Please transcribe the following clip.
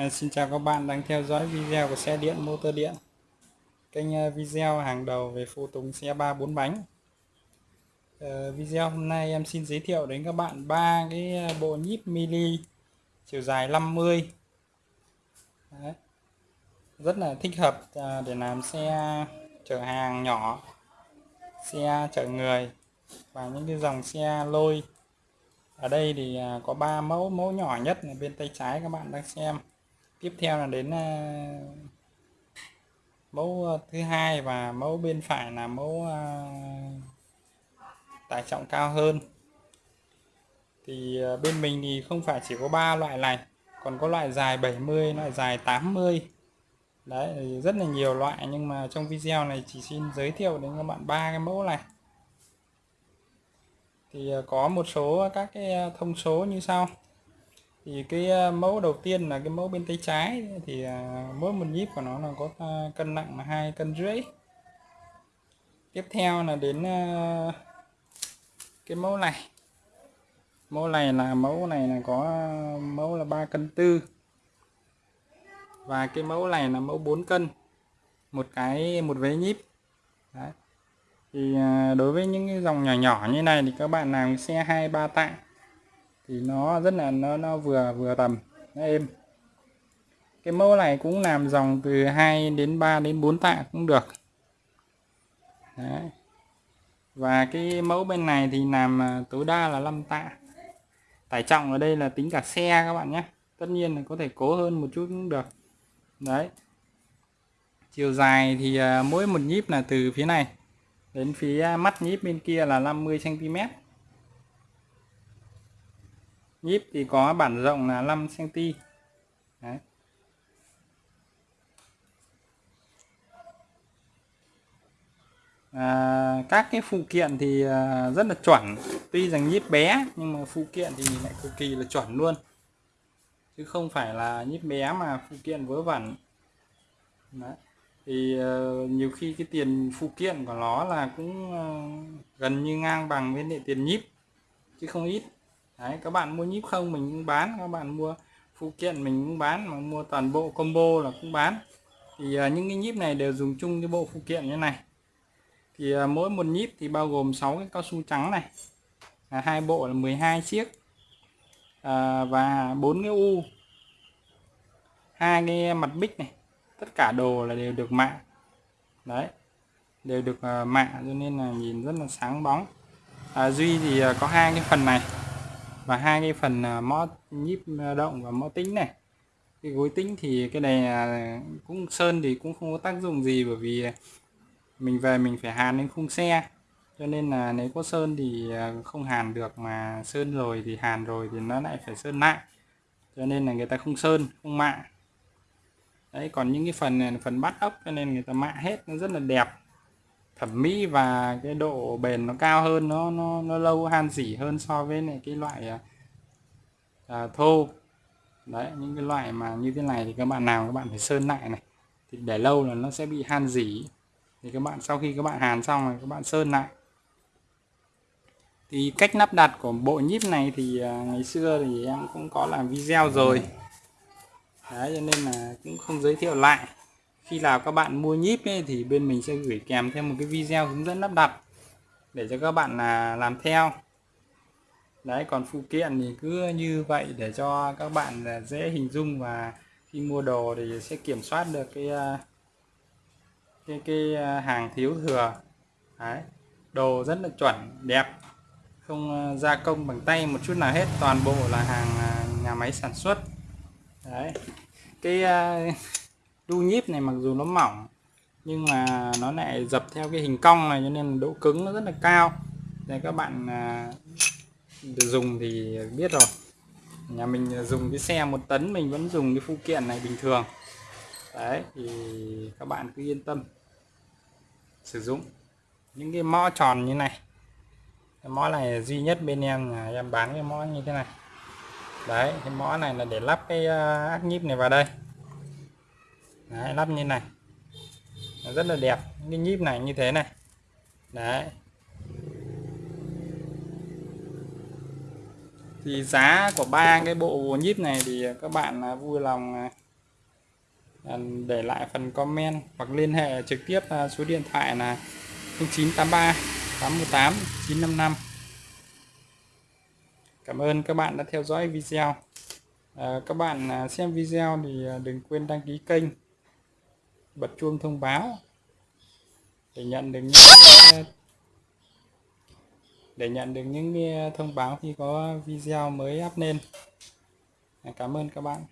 À, xin chào các bạn đang theo dõi video của xe điện motor điện. Kênh ờ, video hàng đầu về phụ tùng xe ba bốn bánh. À, video hôm nay em xin giới thiệu đến các bạn ba cái bộ nhíp mini chiều dài 50 Đấy. rất là thích hợp để làm xe chở hàng nhỏ xe chở người và những cái dòng xe lôi. Ở đây thì có ba mẫu mẫu nhỏ nhất là bên tay trái các bạn đang xem tiếp theo là đến ờ, mẫu ờ, thứ hai và mẫu bên phải là mẫu ờ, tải trọng cao hơn. Thì bên mình thì không phải chỉ có ba loại này, còn có loại dài 70 loại dài 80 đấy rất là nhiều loại, nhưng mà trong video này chỉ xin giới thiệu đến các bạn ba cái mẫu này. Thì có một số các cái thông số như sau thì cái ờ, mẫu đầu tiên là cái mẫu bên tay trái thì ờ, mỗi một nhíp của nó là có ờ, cân nặng là hai cân rưỡi. Tiếp theo là đến cái mẫu này. Mẫu này là, mẫu này là có mẫu là 3 cân tư. Và cái mẫu này là mẫu 4 cân, một cái, một vế nhíp. Đấy. Thì đối với những cái dòng nhỏ nhỏ như này thì các bạn làm xe hai, ba tạ thì nó rất là, nó nó vừa vừa tầm, nó êm. Cái mẫu này cũng làm dòng từ 2 đến 3 đến 4 tạ cũng được. Đấy. và cái mẫu bên này thì làm à, tối đa là 5 tạ. Tải trọng ở đây là tính cả xe các bạn nhé. Tất nhiên là có thể cố hơn một chút cũng được. Đấy. Chiều dài thì à, mỗi một nhíp là từ phía này đến phía mắt nhíp bên kia là 50 cm nhíp thì có bản rộng là 5 cm Đấy. À, các cái phụ kiện thì à, rất là chuẩn. Tuy rằng nhíp bé nhưng mà phụ kiện thì lại cực kỳ là chuẩn luôn. Chứ không phải là nhíp bé mà phụ kiện vớ vẩn. Đấy. Thì uh, nhiều khi cái tiền phụ kiện của nó là cũng uh, gần như ngang bằng với lại tiền nhíp chứ không ít đấy các bạn mua nhíp không mình cũng bán các bạn mua phụ kiện mình cũng bán mà mua toàn bộ combo là cũng bán. Thì uh, những cái nhíp này đều dùng chung cái bộ phụ kiện như này. Thì uh, mỗi một nhíp thì bao gồm 6 cái cao su trắng này. À, hai bộ là 12 chiếc. À, và bốn cái u. Hai cái mặt bích này tất cả đồ là đều được mạ đấy đều được à, uh, mạ cho nên là nhìn rất là sáng bóng. À, duy thì uh, có hai cái phần này và hai cái phần à, mó nhíp à, động và mó tính này. Cái gối tính thì cái này à, cũng sơn thì cũng không có tác dụng gì bởi vì mình về mình phải hàn lên khung xe. Cho nên là nếu có sơn thì không hàn được mà sơn rồi thì hàn rồi thì nó lại phải sơn lại. Cho nên là người ta không sơn, không mạ. Đấy, còn những cái phần này là phần bắt ốc cho nên người ta mạ hết, nó rất là đẹp thẩm mỹ và cái độ bền nó cao hơn nó nó nó lâu han dỉ hơn so với này cái loại à, à, thô. Đấy những cái loại mà như thế này thì các bạn nào các bạn phải sơn lại này. Thì để lâu là nó sẽ bị han dỉ thì các bạn sau khi các bạn hàn xong rồi các bạn sơn lại. Thì cách lắp đặt của bộ nhíp này thì à, ngày xưa thì em cũng có làm video rồi. Đấy cho nên là cũng không giới thiệu lại khi nào các bạn mua nhíp ấy, thì bên mình sẽ gửi kèm thêm một cái video hướng dẫn lắp đặt để cho các bạn là làm theo. Đấy còn phụ kiện thì cứ như vậy để cho các bạn à, dễ hình dung và khi mua đồ thì sẽ kiểm soát được cái à, cái cái à, hàng thiếu thừa. Đấy đồ rất là chuẩn đẹp không gia công bằng tay một chút nào hết toàn bộ là hàng nhà máy sản xuất. Đấy cái đu nhíp này mặc dù nó mỏng nhưng mà nó lại dập theo cái hình cong này cho nên độ cứng nó rất là cao. Để các bạn uh, dùng thì biết rồi. Nhà mình dùng cái xe một tấn mình vẫn dùng cái phụ kiện này bình thường. Đấy thì các bạn cứ yên tâm sử dụng. Những cái mõ tròn như này cái mõ này duy nhất bên em là em bán cái mõ như thế này. Đấy cái mõ này là để lắp cái à, ác nhíp này vào đây đấy, lắp như này. Nó rất là đẹp cái nhíp này như thế này. Đấy. Thì giá của ba cái bộ nhíp này thì các bạn à, vui lòng à, à, để lại phần comment hoặc liên hệ trực tiếp số điện thoại là 0983 818 955 Cảm ơn các bạn đã theo dõi video. Các bạn xem video thì đừng quên đăng ký kênh bật chuông thông báo để nhận được những để nhận được những thông báo khi có video mới up lên cảm ơn các bạn